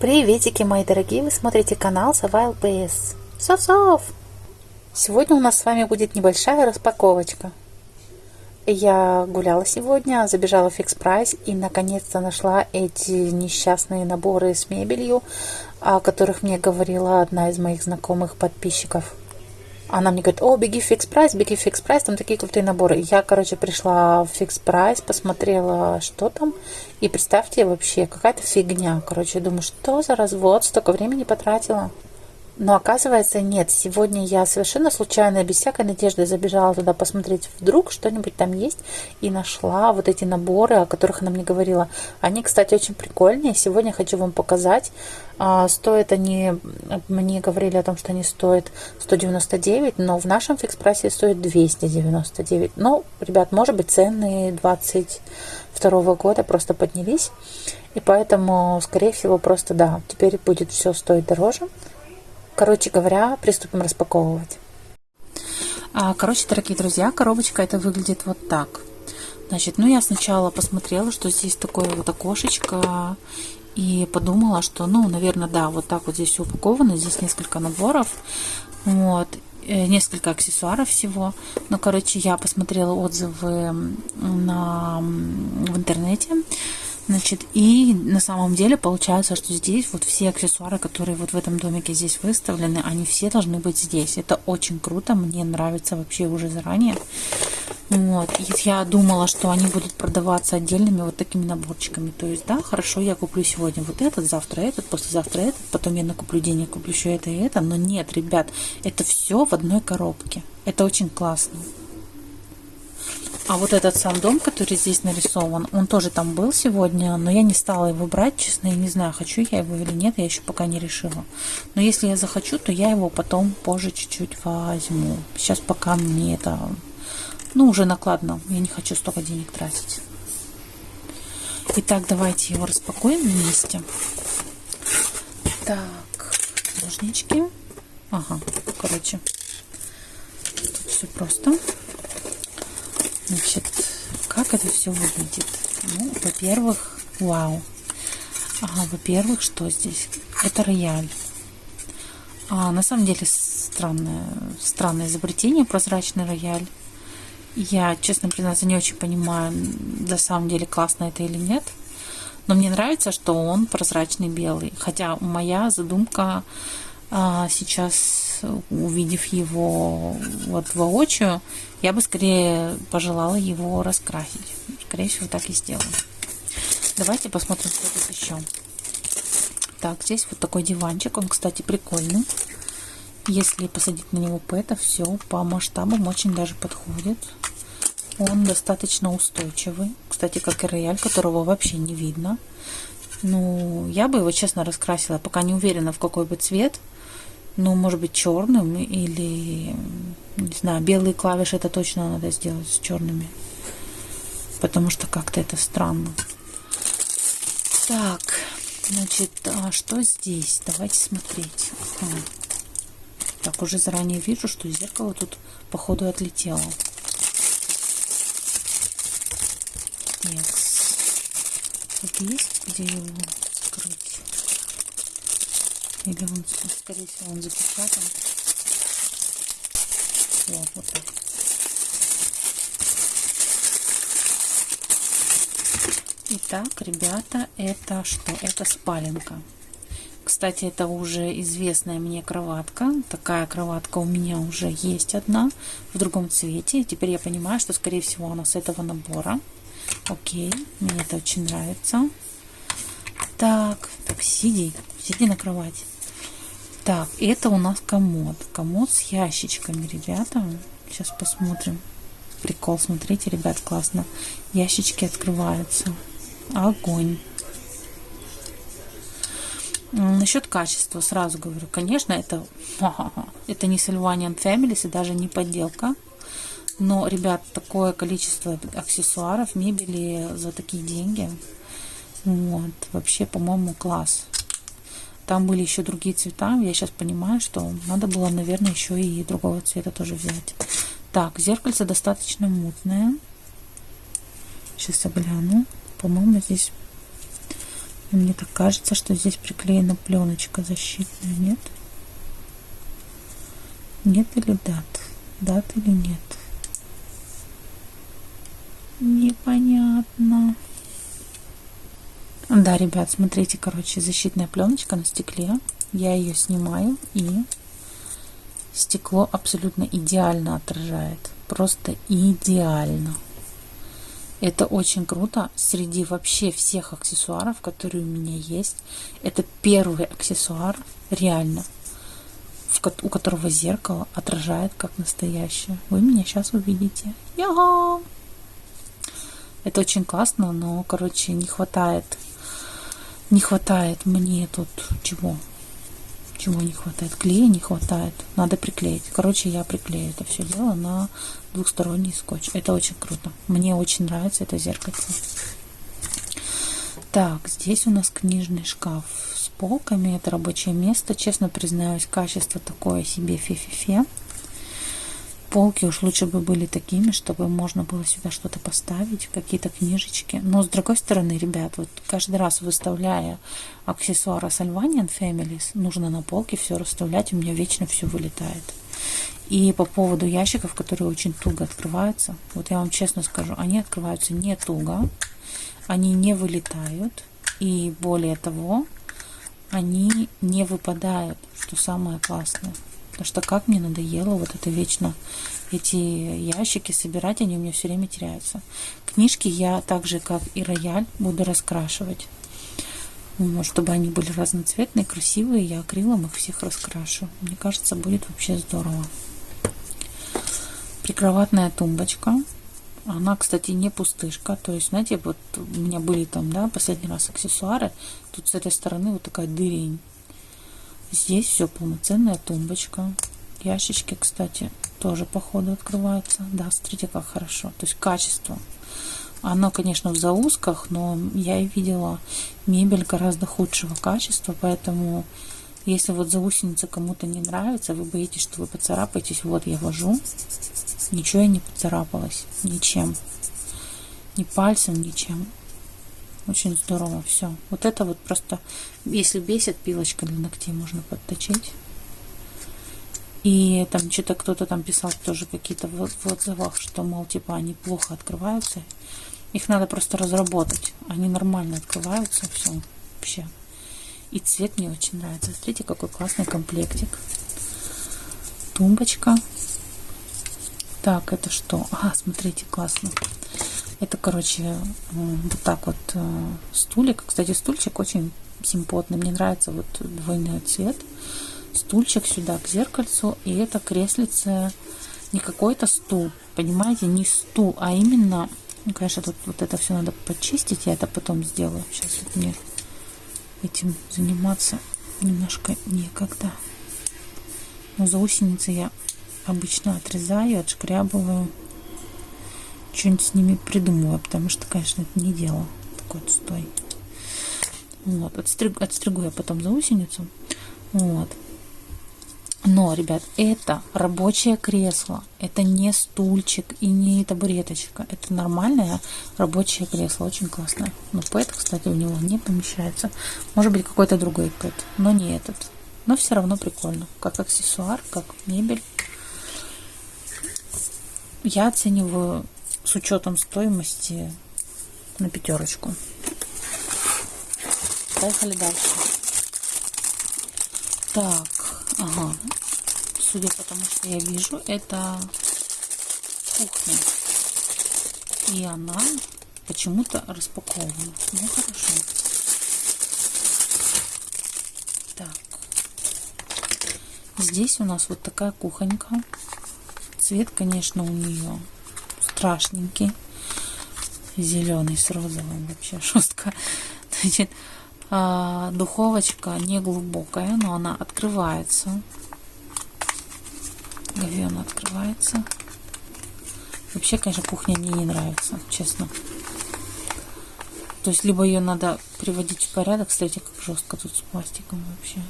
Приветики, мои дорогие! Вы смотрите канал Сова LPS. Сов-сов! Сегодня у нас с вами будет небольшая распаковочка. Я гуляла сегодня, забежала в Fix Price и наконец-то нашла эти несчастные наборы с мебелью, о которых мне говорила одна из моих знакомых подписчиков. Она мне говорит, о, беги в Fix Price, беги в Fix Price, там такие крутые наборы. Я, короче, пришла в Fix Price, посмотрела, что там, и представьте, вообще какая-то фигня. Короче, думаю, что за развод, столько времени потратила. Но оказывается нет. Сегодня я совершенно случайно, без всякой надежды забежала туда посмотреть, вдруг что-нибудь там есть. И нашла вот эти наборы, о которых она мне говорила. Они, кстати, очень прикольные. Сегодня хочу вам показать. А, стоят они, мне говорили о том, что они стоят 199, но в нашем фикс-прайсе стоят 299. Ну, ребят, может быть, цены 22 года просто поднялись. И поэтому, скорее всего, просто да, теперь будет все стоить дороже. Короче говоря, приступим распаковывать. А, короче, дорогие друзья, коробочка это выглядит вот так. Значит, ну я сначала посмотрела, что здесь такое вот окошечко, и подумала, что, ну, наверное, да, вот так вот здесь все упаковано, здесь несколько наборов, вот, э, несколько аксессуаров всего. Но, короче, я посмотрела отзывы на, в интернете, Значит, и на самом деле получается, что здесь вот все аксессуары, которые вот в этом домике здесь выставлены, они все должны быть здесь. Это очень круто, мне нравится вообще уже заранее. Вот, и я думала, что они будут продаваться отдельными вот такими наборчиками. То есть, да, хорошо, я куплю сегодня вот этот, завтра этот, послезавтра этот, потом я накуплю денег, куплю еще это и это. Но нет, ребят, это все в одной коробке. Это очень классно. А вот этот сам дом, который здесь нарисован, он тоже там был сегодня, но я не стала его брать, честно, я не знаю, хочу я его или нет, я еще пока не решила. Но если я захочу, то я его потом позже чуть-чуть возьму. Сейчас пока мне это, ну, уже накладно, я не хочу столько денег тратить. Итак, давайте его распакуем вместе. Так, ножнички. Ага, короче, тут все просто. Значит, как это все выглядит? Ну, во-первых, вау. Ага, во-первых, что здесь? Это рояль. А, на самом деле странное, странное изобретение, прозрачный рояль. Я, честно признаться, не очень понимаю, на самом деле классно это или нет. Но мне нравится, что он прозрачный белый. Хотя моя задумка а, сейчас увидев его вот воочию, я бы скорее пожелала его раскрасить. Скорее всего, так и сделаю. Давайте посмотрим, что тут еще. Так, здесь вот такой диванчик. Он, кстати, прикольный. Если посадить на него пэта, все по масштабам очень даже подходит. Он достаточно устойчивый. Кстати, как и рояль, которого вообще не видно. Ну, я бы его, честно, раскрасила. Пока не уверена, в какой бы цвет ну, может быть, черным или, не знаю, белые клавиши это точно надо сделать с черными, потому что как-то это странно. Так, значит, а что здесь? Давайте смотреть. Ага. Так, уже заранее вижу, что зеркало тут, походу, отлетело. Тут есть, где его или он, скорее всего, он запечатан. Вот, вот так. Итак, ребята, это что? Это спаленка. Кстати, это уже известная мне кроватка. Такая кроватка у меня уже есть одна в другом цвете. Теперь я понимаю, что, скорее всего, она с этого набора. Окей, мне это очень нравится. Так, так, сиди, сиди на кровати. Так, это у нас комод. Комод с ящичками, ребята. Сейчас посмотрим. Прикол, смотрите, ребят, классно. Ящички открываются. Огонь. Насчет качества сразу говорю, конечно, это, это не Sylvanian Families и даже не подделка. Но, ребят, такое количество аксессуаров, мебели за такие деньги. Вот, вообще, по-моему, класс. Там были еще другие цвета. Я сейчас понимаю, что надо было, наверное, еще и другого цвета тоже взять. Так, зеркальце достаточно мутное. Сейчас я гляну. По-моему, здесь Мне так кажется, что здесь приклеена пленочка защитная, нет? Нет или дат? Дат или нет? Непонятно. Да, ребят, смотрите, короче, защитная пленочка на стекле. Я ее снимаю и стекло абсолютно идеально отражает. Просто идеально. Это очень круто. Среди вообще всех аксессуаров, которые у меня есть, это первый аксессуар, реально, у которого зеркало отражает как настоящее. Вы меня сейчас увидите. Я! Это очень классно, но, короче, не хватает, не хватает мне тут чего? Чего не хватает? Клея не хватает. Надо приклеить. Короче, я приклею это все дело на двухсторонний скотч. Это очень круто. Мне очень нравится это зеркальце. Так, здесь у нас книжный шкаф с полками. Это рабочее место. Честно признаюсь, качество такое себе фе-фе-фе. Полки уж лучше бы были такими, чтобы можно было сюда что-то поставить, какие-то книжечки. Но с другой стороны, ребят, вот каждый раз выставляя аксессуары Salvanian Families, нужно на полке все расставлять, у меня вечно все вылетает. И по поводу ящиков, которые очень туго открываются, вот я вам честно скажу, они открываются не туго, они не вылетают, и более того, они не выпадают, что самое классное. Потому что как мне надоело вот это вечно эти ящики собирать, они у меня все время теряются. Книжки я так же, как и рояль, буду раскрашивать. Вот, чтобы они были разноцветные, красивые, я акрилом их всех раскрашу. Мне кажется, будет вообще здорово прикроватная тумбочка. Она, кстати, не пустышка. То есть, знаете, вот у меня были там, да, последний раз аксессуары. Тут с этой стороны вот такая дырень. Здесь все полноценная тумбочка. Ящички, кстати, тоже по ходу открываются. Да, смотрите, как хорошо. То есть качество. Оно, конечно, в заусках, но я и видела мебель гораздо худшего качества, поэтому если вот заусеница кому-то не нравится, вы боитесь, что вы поцарапаетесь, вот я вожу, ничего я не поцарапалась, ничем, ни пальцем, ничем. Очень здорово все. Вот это вот просто, если бесит, пилочка для ногтей можно подточить. И там что-то кто-то там писал тоже какие-то в, отзывах, что, мол, типа они плохо открываются. Их надо просто разработать. Они нормально открываются, все вообще. И цвет мне очень нравится. Смотрите, какой классный комплектик. Тумбочка. Так, это что? Ага, смотрите, классно. Это, короче, вот так вот э, стулик. Кстати, стульчик очень симпотный. Мне нравится вот двойной цвет. Стульчик сюда к зеркальцу. И это креслице не какой-то стул. Понимаете, не стул, а именно... Ну, конечно, тут вот это все надо почистить. Я это потом сделаю. Сейчас вот мне этим заниматься немножко некогда. Но заусеницы я обычно отрезаю, отшкрябываю. Что-нибудь с ними придумываю, потому что, конечно, это не дело. Такой вот стой. Вот, отстриг, отстригу я потом заусеницу. Вот. Но, ребят, это рабочее кресло. Это не стульчик и не табуреточка. Это нормальное рабочее кресло. Очень классное. Но пэт, кстати, у него не помещается. Может быть, какой-то другой пэт, но не этот. Но все равно прикольно. Как аксессуар, как мебель. Я оцениваю с учетом стоимости на пятерочку. Поехали дальше. Так, Ага. Судя по тому, что я вижу, это кухня. И она почему-то распакована. Ну, хорошо. Так. Здесь у нас вот такая кухонька. Цвет, конечно, у нее страшненький. Зеленый с розовым вообще жестко. Значит, а, духовочка не глубокая, но она открывается. Говенно открывается. Вообще, конечно, кухня мне не нравится, честно. То есть, либо ее надо приводить в порядок. Кстати, как жестко тут с пластиком вообще.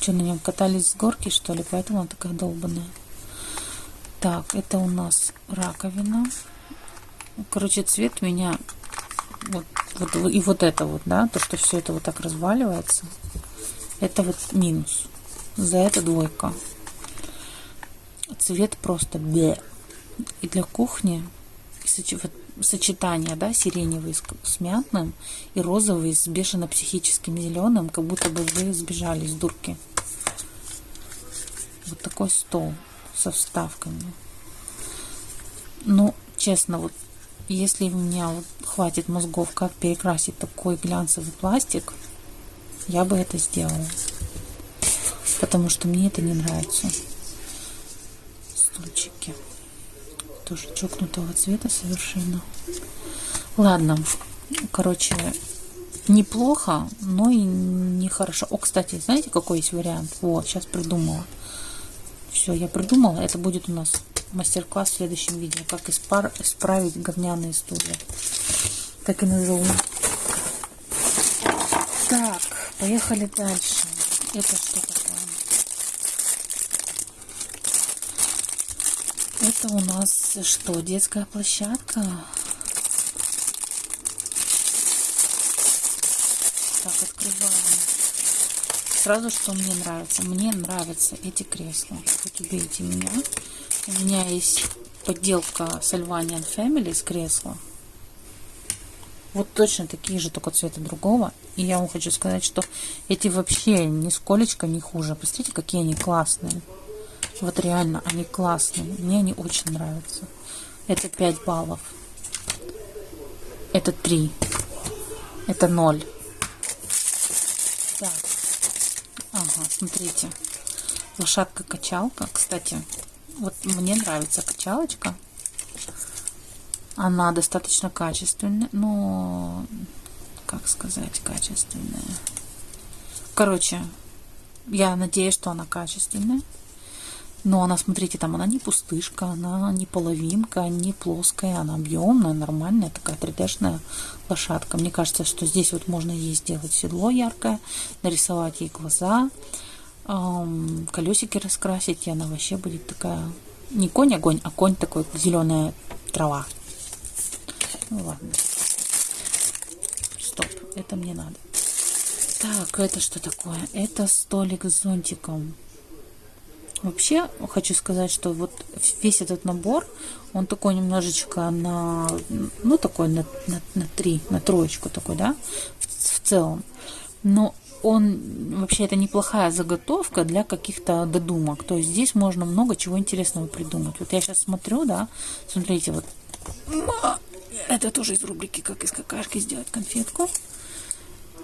Что, на нем катались с горки, что ли? Поэтому она такая долбанная. Так, это у нас раковина. Короче, цвет меня вот вот, и вот это вот, да, то, что все это вот так разваливается, это вот минус. За это двойка. Цвет просто бе. И для кухни сочетание, да, сиреневый с, мятным и розовый с бешено-психическим зеленым, как будто бы вы сбежали из дурки. Вот такой стол со вставками. Ну, честно, вот если у меня вот хватит мозгов, как перекрасить такой глянцевый пластик, я бы это сделала. Потому что мне это не нравится. Стульчики. Тоже чокнутого цвета совершенно. Ладно. Короче, неплохо, но и нехорошо. О, кстати, знаете, какой есть вариант? Вот, сейчас придумала. Все, я придумала. Это будет у нас мастер-класс в следующем видео. Как испар... исправить говняные стулья. Так и назову. Так, поехали дальше. Это что такое? Это у нас что, детская площадка? Так, открываем. Сразу, что мне нравится. Мне нравятся эти кресла. Хоть убейте меня. У меня есть подделка Salvanian Family из кресла. Вот точно такие же, только цвета другого. И я вам хочу сказать, что эти вообще нисколечко не хуже. Посмотрите, какие они классные. Вот реально, они классные. Мне они очень нравятся. Это 5 баллов. Это 3. Это 0. Так. Ага, смотрите. Лошадка-качалка. Кстати, вот мне нравится качалочка. Она достаточно качественная, но как сказать, качественная. Короче, я надеюсь, что она качественная. Но она, смотрите, там она не пустышка, она не половинка, не плоская, она объемная, нормальная, такая 3D-шная лошадка. Мне кажется, что здесь вот можно ей сделать седло яркое, нарисовать ей глаза, колесики раскрасить, и она вообще будет такая, не конь-огонь, а конь такой, зеленая трава. Ну ладно. Стоп, это мне надо. Так, это что такое? Это столик с зонтиком. Вообще, хочу сказать, что вот весь этот набор, он такой немножечко на, ну, такой на, на, на три, на троечку такой, да, в, в целом. Но он, вообще, это неплохая заготовка для каких-то додумок. То есть здесь можно много чего интересного придумать. Вот я сейчас смотрю, да, смотрите, вот, это тоже из рубрики «Как из какашки сделать конфетку».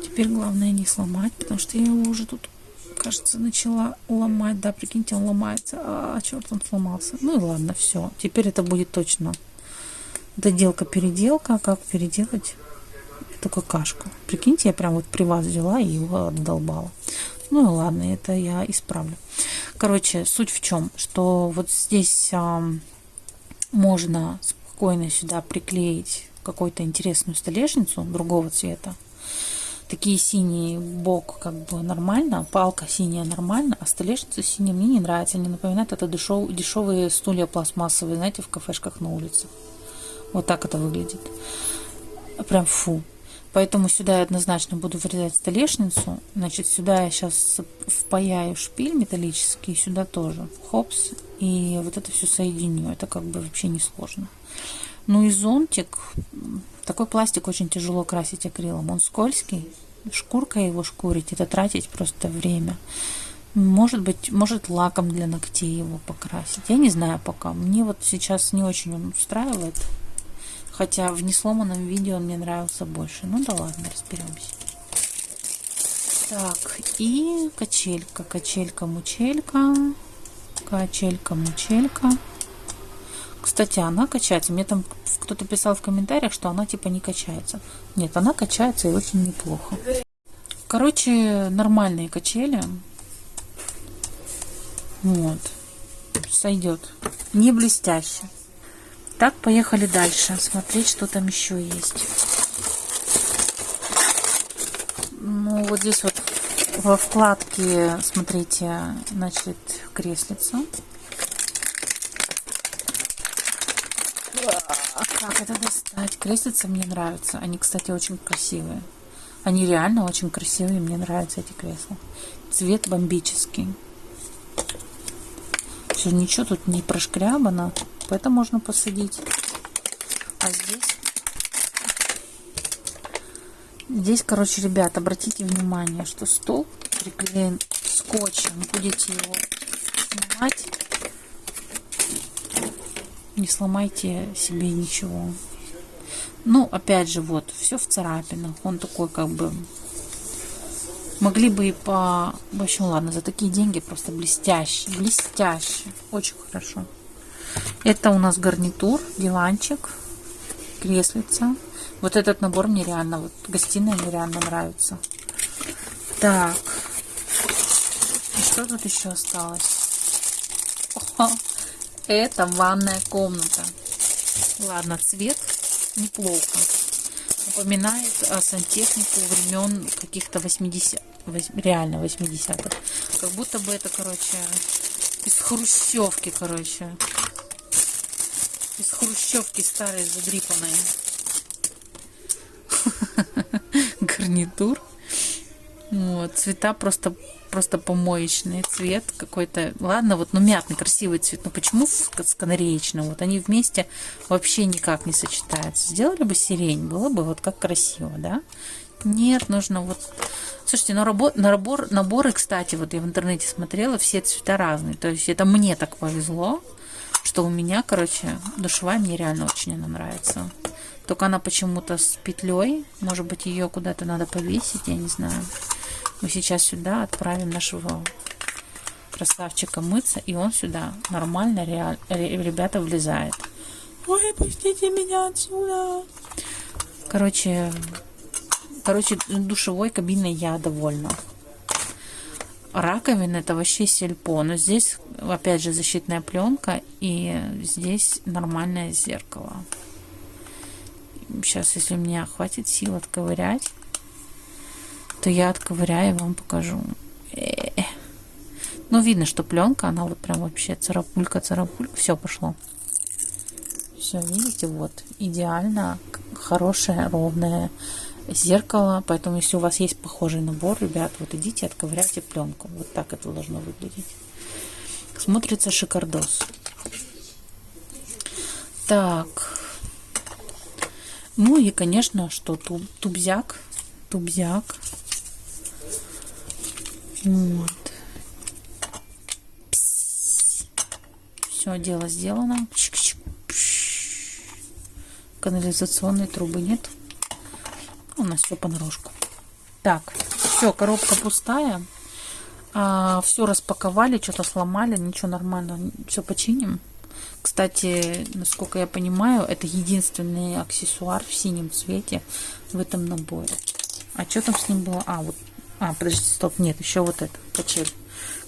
Теперь главное не сломать, потому что я его уже тут кажется, начала ломать. Да, прикиньте, он ломается. А, черт, он сломался. Ну и ладно, все. Теперь это будет точно доделка-переделка. Как переделать эту какашку? Прикиньте, я прям вот при вас взяла и его отдолбала. Ну и ладно, это я исправлю. Короче, суть в чем, что вот здесь а, можно спокойно сюда приклеить какую-то интересную столешницу другого цвета такие синие бок как бы нормально, палка синяя нормально, а столешница синяя мне не нравится. Они напоминают это дешев, дешевые стулья пластмассовые, знаете, в кафешках на улицах. Вот так это выглядит. Прям фу. Поэтому сюда я однозначно буду вырезать столешницу. Значит, сюда я сейчас впаяю шпиль металлический, сюда тоже. Хопс. И вот это все соединю. Это как бы вообще не сложно. Ну и зонтик. Такой пластик очень тяжело красить акрилом. Он скользкий. Шкурка его шкурить, это тратить просто время. Может быть, может лаком для ногтей его покрасить. Я не знаю пока. Мне вот сейчас не очень он устраивает. Хотя в несломанном видео он мне нравился больше. Ну да ладно, разберемся. Так, и качелька. Качелька-мучелька. Качелька-мучелька. Кстати, она качается. Мне там кто-то писал в комментариях, что она типа не качается. Нет, она качается и очень неплохо. Короче, нормальные качели. Вот. Сойдет. Не блестяще. Так, поехали дальше. Смотреть, что там еще есть. Ну, вот здесь вот во вкладке, смотрите, значит, креслица. Как это достать? Креслица мне нравятся. Они, кстати, очень красивые. Они реально очень красивые. Мне нравятся эти кресла. Цвет бомбический. Все, ничего тут не прошкрябано. Поэтому можно посадить. А здесь... Здесь, короче, ребят, обратите внимание, что стол приклеен скотчем. Будете его снимать не сломайте себе ничего. Ну, опять же, вот, все в царапинах. Он такой, как бы, могли бы и по... В общем, ладно, за такие деньги просто блестящий, блестящий. Очень хорошо. Это у нас гарнитур, диванчик, креслица. Вот этот набор мне реально, вот гостиная мне реально нравится. Так. И что тут еще осталось? Это ванная комната. Ладно, цвет неплохо. Напоминает о сантехнику времен каких-то 80 реально 80-х. Как будто бы это, короче, из хрущевки, короче. Из хрущевки старой задрипанной. Гарнитур. Вот, цвета просто просто помоечный цвет какой-то. Ладно, вот, ну, мятный, красивый цвет. Но почему с канареечным? Вот они вместе вообще никак не сочетаются. Сделали бы сирень, было бы вот как красиво, да? Нет, нужно вот... Слушайте, ну, рабо... на набор... наборы, кстати, вот я в интернете смотрела, все цвета разные. То есть это мне так повезло, что у меня, короче, душевая мне реально очень она нравится. Только она почему-то с петлей. Может быть, ее куда-то надо повесить, я не знаю. Мы сейчас сюда отправим нашего красавчика мыться, и он сюда нормально, реаль, ребята, влезает. Ой, пустите меня отсюда. Короче, короче, душевой кабиной я довольна. Раковина это вообще сельпо. Но здесь, опять же, защитная пленка. И здесь нормальное зеркало. Сейчас, если у меня хватит сил отковырять, то я отковыряю и вам покажу. -э. Ну, видно, что пленка, она вот прям вообще царапулька, царапулька. Все пошло. Все, видите, вот, идеально хорошее, ровное зеркало. Поэтому, если у вас есть похожий набор, ребят, вот идите, отковыряйте пленку. Вот так это должно выглядеть. Смотрится шикардос. Так. Ну и, конечно, что туб, тубзяк. Тубзяк. Вот. Все, дело сделано. Канализационной трубы нет. У нас все понарошку. Так, все, коробка пустая. А, все распаковали, что-то сломали, ничего нормально, все починим. Кстати, насколько я понимаю, это единственный аксессуар в синем цвете в этом наборе. А что там с ним было? А, вот а, подожди, стоп, нет, еще вот это, качель.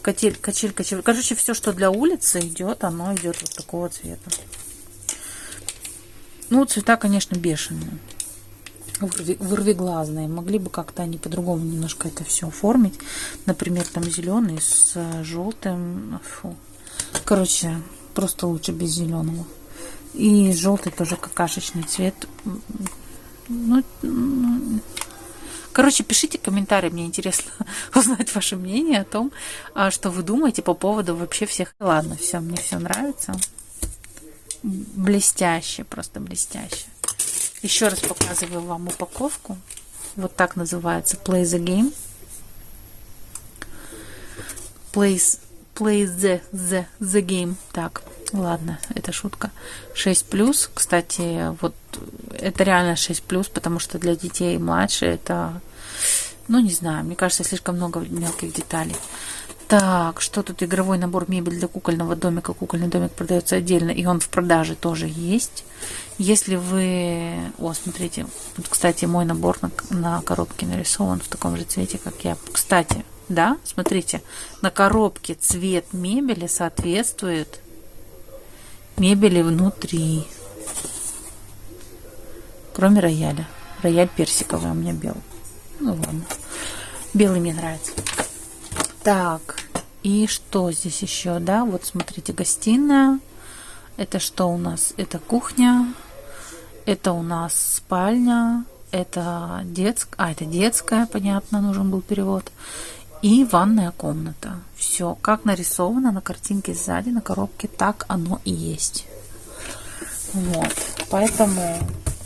Качель, качель, качель. Короче, все, что для улицы идет, оно идет вот такого цвета. Ну, цвета, конечно, бешеные. Вырвиглазные. Могли бы как-то они по-другому немножко это все оформить. Например, там зеленый с желтым. Фу. Короче, просто лучше без зеленого. И желтый тоже какашечный цвет. Ну Короче, пишите комментарии, мне интересно узнать ваше мнение о том, а, что вы думаете по поводу вообще всех. Ладно, все, мне все нравится. Блестяще, просто блестяще. Еще раз показываю вам упаковку. Вот так называется Play the Game. Play, play the, the, the Game. Так, ладно, это шутка. 6 плюс. Кстати, вот это реально 6 плюс, потому что для детей младше это, ну не знаю, мне кажется, слишком много мелких деталей. Так, что тут? Игровой набор мебель для кукольного домика. Кукольный домик продается отдельно, и он в продаже тоже есть. Если вы... О, смотрите, вот, кстати, мой набор на, на коробке нарисован в таком же цвете, как я. Кстати, да, смотрите, на коробке цвет мебели соответствует мебели внутри. Кроме рояля. Рояль персиковый, у меня белый. Ну ладно. Белый мне нравится. Так, и что здесь еще, да? Вот смотрите, гостиная. Это что у нас? Это кухня. Это у нас спальня, это детская, а это детская, понятно, нужен был перевод, и ванная комната. Все, как нарисовано на картинке сзади, на коробке, так оно и есть. Вот, поэтому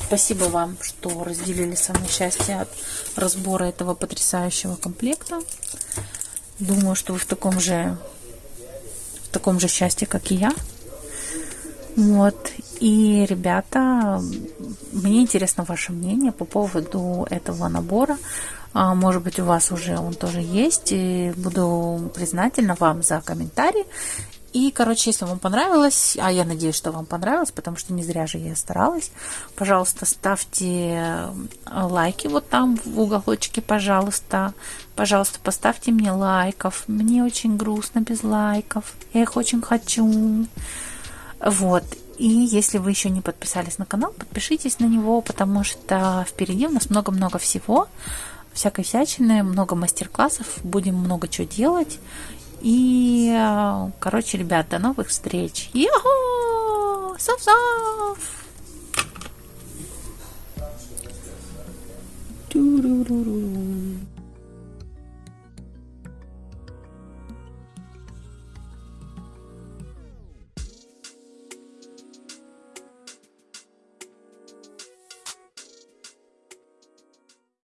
спасибо вам, что разделили со мной счастье от разбора этого потрясающего комплекта. Думаю, что вы в таком же в таком же счастье, как и я. Вот. И, ребята, мне интересно ваше мнение по поводу этого набора. А, может быть, у вас уже он тоже есть. И буду признательна вам за комментарий. И, короче, если вам понравилось, а я надеюсь, что вам понравилось, потому что не зря же я старалась, пожалуйста, ставьте лайки вот там в уголочке, пожалуйста. Пожалуйста, поставьте мне лайков. Мне очень грустно без лайков. Я их очень хочу. Вот. И если вы еще не подписались на канал, подпишитесь на него, потому что впереди у нас много-много всего, всякой всячины, много мастер-классов, будем много чего делать. И, короче, ребят, до новых встреч. Йо! Сов-сов! Ту-ру-ру-ру.